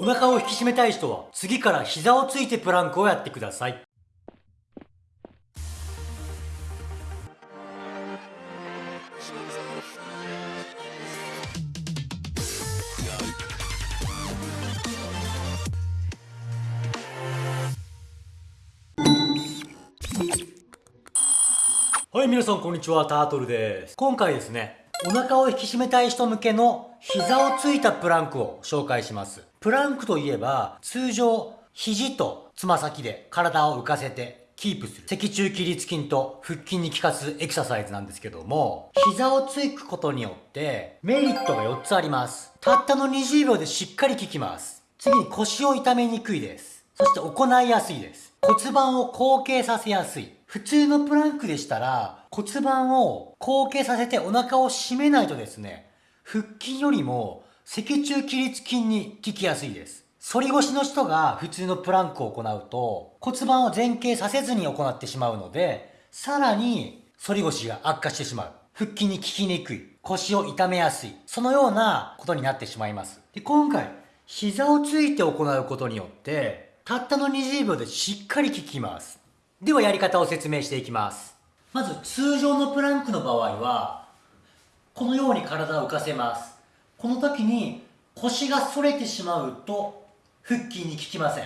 お腹を引き締めたい人は次から膝をついてプランクをやってくださいはい、皆さんこんにちは、タートルです。今回ですね、お腹を引き締めたい人向けの膝をついたプランクを紹介します。プランクといえば、通常、肘とつま先で体を浮かせてキープする脊柱起立筋と腹筋に効かすエクササイズなんですけども、膝をつくことによってメリットが4つあります。たったの20秒でしっかり効きます。次に腰を痛めにくいです。そして行いやすいです。骨盤を後傾させやすい。普通のプランクでしたら骨盤を後傾させてお腹を締めないとですね、腹筋よりも脊柱起立筋に効きやすいです。反り腰の人が普通のプランクを行うと骨盤を前傾させずに行ってしまうので、さらに反り腰が悪化してしまう。腹筋に効きにくい。腰を痛めやすい。そのようなことになってしまいます。で今回、膝をついて行うことによって、たったの20秒でしっかり効きます。ではやり方を説明していきますまず通常のプランクの場合はこのように体を浮かせます。この時に腰が反れてしまうと腹筋に効きません。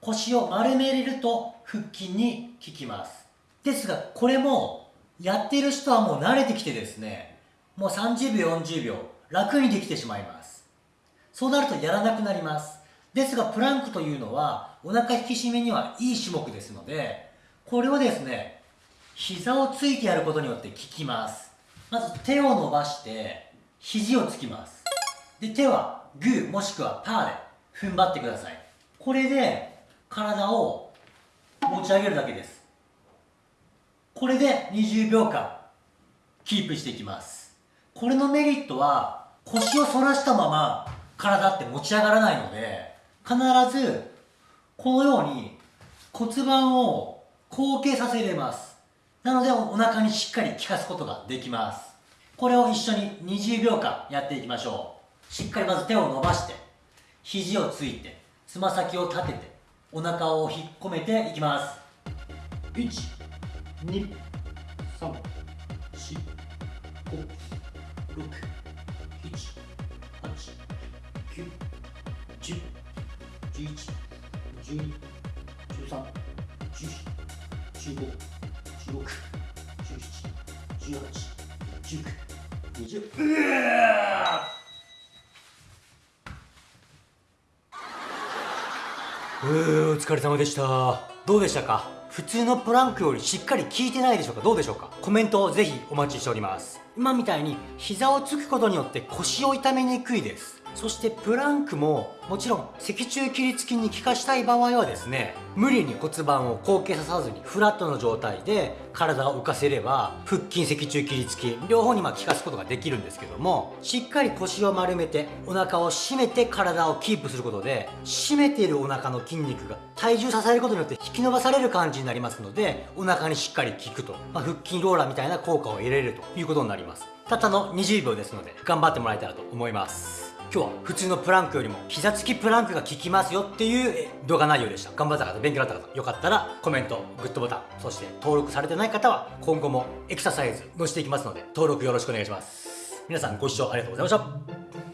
腰を丸めれると腹筋に効きます。ですがこれもやっている人はもう慣れてきてですねもう30秒40秒楽にできてしまいます。そうなるとやらなくなります。ですがプランクというのはお腹引き締めにはいい種目ですのでこれをですね、膝をついてやることによって効きます。まず手を伸ばして、肘をつきます。で、手はグーもしくはパーで踏ん張ってください。これで体を持ち上げるだけです。これで20秒間キープしていきます。これのメリットは腰を反らしたまま体って持ち上がらないので必ずこのように骨盤を後傾させれますなのでお腹にしっかり効かすことができます。これを一緒に20秒間やっていきましょう。しっかりまず手を伸ばして肘をついてつま先を立ててお腹を引っ込めていきます。1 2 3 4 5 6 7 8 9 10 11 12 13 14 15、うーお疲れ様でした。どうでしたか普通のプランクよりしっかり効いてないでしょうかどうでしょうかコメントをぜひお待ちしております。今みたいに膝をつくことによって腰を痛めにくいです。そしてプランクももちろん脊柱起立筋に効かしたい場合はですね無理に骨盤を後傾ささずにフラットの状態で体を浮かせれば腹筋脊柱起立筋両方にま効かすことができるんですけどもしっかり腰を丸めてお腹を締めて体をキープすることで締めているお腹の筋肉が体重支えることによって引き伸ばされる感じになりますのでお腹にしっかり効くと、まあ、腹筋ローラーみたいな効果を得られるということになります。たったの20秒ですので頑張ってもらえたらと思います。今日は普通のプランクよりも膝つきプランクが効きますよっていう動画内容でした。頑張った方勉強だった方よかったらコメントグッドボタンそして登録されてない方は今後もエクササイズ載せていきますので登録よろしくお願いします。皆さんご視聴ありがとうございました。